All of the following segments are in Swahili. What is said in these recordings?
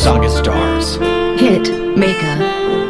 Saga Stars. Hit Maker.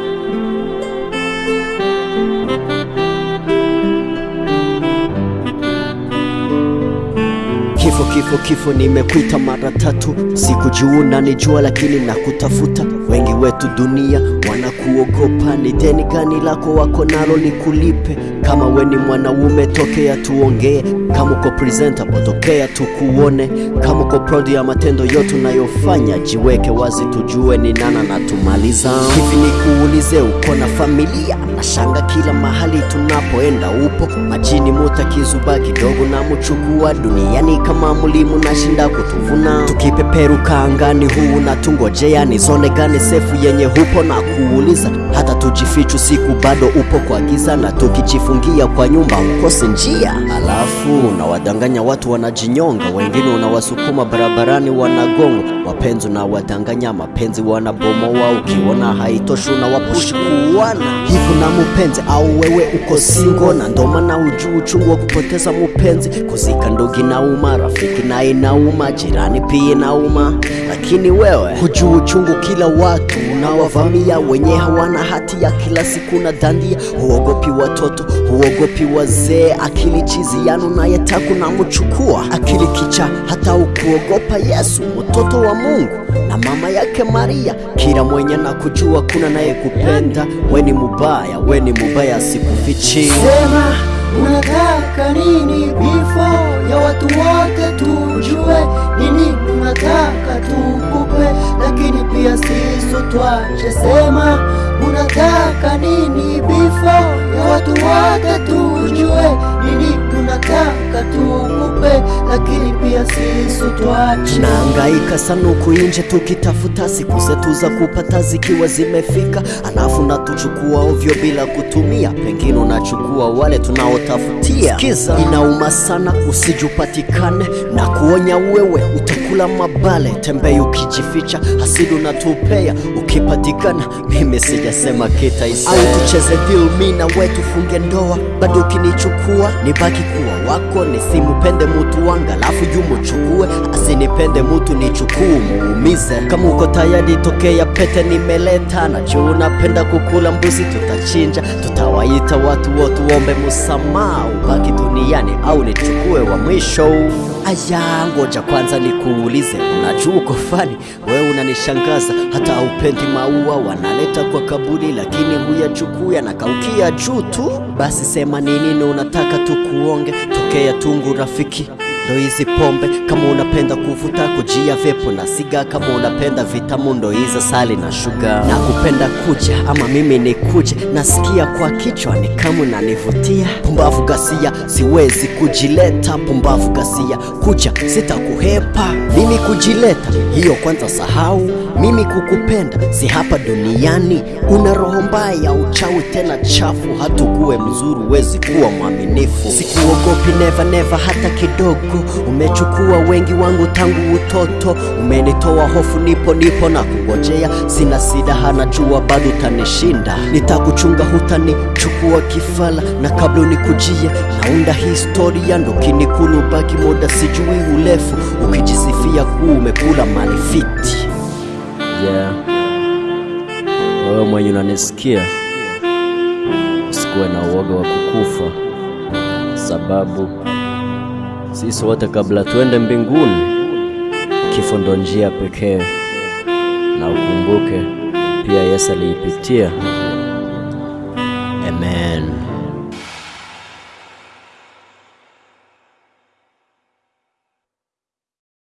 Kifo kifo, kifo, nimekuita mara tatu, sikujua unanijua, lakini nakutafuta. Wengi wetu dunia wanakuogopa, ni deni gani lako wako nalo nikulipe? Kama we ni mwanaume tokea tuongee, kama uko presentable tokea tukuone, kama uko proud ya matendo yote unayofanya, jiweke wazi tujue ni nana na tumaliza. Hivi nikuulize, uko na familia? Nashanga kila mahali tunapoenda upo majini, muta kizuba kidogo na muchukua duniani kama mulimu nashinda kutuvuna, tukipeperuka angani huu na tungojea ni zone gani sefu yenye hupo na kuuliza, hata tujifichu siku bado upo kwa giza, na tukijifungia kwa nyumba ukose njia, alafu unawadanganya watu wanajinyonga, wengine unawasukuma barabarani wanagongo wapenzi unawadanganya mapenzi wanabomoa, ukiona haitoshi unawapushi kuuana. Hivo na mupenzi, au wewe uko singo na ndomana ujuu uchungu wa kupoteza mupenzi, kuzika ndugi na inauma, rafiki na inauma, jirani pia inauma, lakini wewe hujuu uchungu kila watu unawavamia wenye hawana hati ya kila siku na dandia, huogopi watoto, huogopi wazee, akili chizi yanu nayetaku na muchukua akili kicha, hata ukuogopa Yesu mtoto wa Mungu na mama yake Maria, kila mwenye na kujua kuna naye kupenda. We ni mubaya, we ni mubaya, sikufichi. Sema unataka nini? Before ya watu wote tujue. Nini unataka tukupe, lakini pia sisi twache. Sema unataka nini? Before ya watu wote tujue sisi Naangaika sana huku nje tukitafuta siku zetu za kupata zikiwa zimefika, alafu natuchukua ovyo bila kutumia, pengine unachukua wale tunaotafutia. Sikiza, inauma sana usijupatikane na kuonya wewe utakula mabale, tembei ukijificha, hasidi unatupea. Ukipatikana. Mimi sijasema kitaisee, au tucheze deal, mi na wetufunge ndoa, bado ukinichukua nibaki kuwa wako, nisimupende mutu wanga alafu yumuchukue, asinipende mutu ni nichukue muumize. Kama uko tayari tokea pete nimeleta, najua unapenda kukula mbuzi, tutachinja, tutawaita watu wote uombe msamaha, ubaki duniani au nichukue wa mwisho. Aya, ngoja kwanza nikuulize, unajua uko fani? Wewe, unanishangaza. Hata haupendi maua, wanaleta kwa kaburi lakini huyachukui, anakaukia juu tu. Basi sema ni unataka tukuonge, tokea tungu rafiki ndo hizi pombe, kama unapenda kuvuta kujia vepo na siga, kama unapenda vitamu ndo hizo sali na shuga, na kupenda kuja ama mimi ni kuja nasikia kwa kichwa ni kama unanivutia. Pumbavu gasia, siwezi kujileta, pumbavu gasia, kucha sitakuhepa, mimi kujileta hiyo kwanza sahau, mimi kukupenda si hapa duniani. Una roho mbaya, uchawi tena chafu, hatukuwe mzuri, wezi kuwa mwaminifu. Sikuogopi never never hata kidogo, umechukua wengi wangu tangu utoto, umenitoa hofu, nipo nipo na kugojea sina sidaha na jua bado utanishinda, nitakuchunga hutanichukua kifala, na kabla unikujia naunda historia, ndo kinikulu baki muda sijui urefu, ukijisifia kuu umekula mali fiti. Yeah. Wewe mwenye unanisikia, usikuwe na uoga wa kukufa, sababu sisi wote kabla tuende mbinguni, kifo ndo njia pekee, na ukumbuke pia Yesu aliipitia